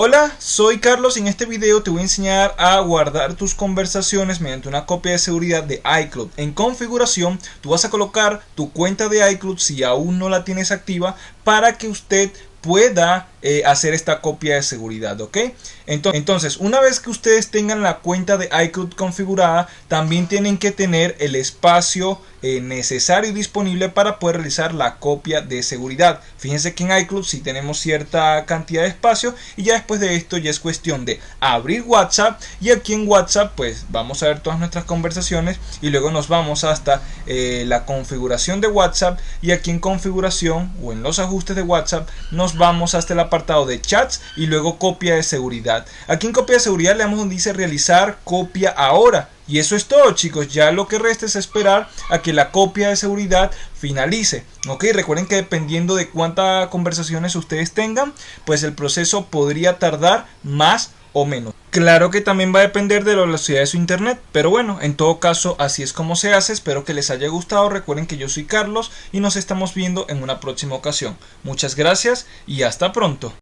Hola, soy Carlos y en este video te voy a enseñar a guardar tus conversaciones mediante una copia de seguridad de iCloud. En configuración, tú vas a colocar tu cuenta de iCloud si aún no la tienes activa para que usted pueda eh, hacer esta copia de seguridad, ¿ok? Entonces, una vez que ustedes tengan la cuenta de iCloud configurada, también tienen que tener el espacio eh, necesario y disponible para poder realizar la copia de seguridad. Fíjense que en iCloud si tenemos cierta cantidad de espacio y ya después de esto ya es cuestión de abrir WhatsApp y aquí en WhatsApp pues vamos a ver todas nuestras conversaciones y luego nos vamos hasta eh, la configuración de WhatsApp y aquí en configuración o en los ajustes de WhatsApp nos vamos hasta la apartado de chats y luego copia de seguridad. Aquí en copia de seguridad le damos donde dice realizar copia ahora. Y eso es todo chicos, ya lo que resta es esperar a que la copia de seguridad finalice. Ok, recuerden que dependiendo de cuántas conversaciones ustedes tengan, pues el proceso podría tardar más o menos. Claro que también va a depender de la velocidad de su internet, pero bueno, en todo caso así es como se hace, espero que les haya gustado, recuerden que yo soy Carlos y nos estamos viendo en una próxima ocasión. Muchas gracias y hasta pronto.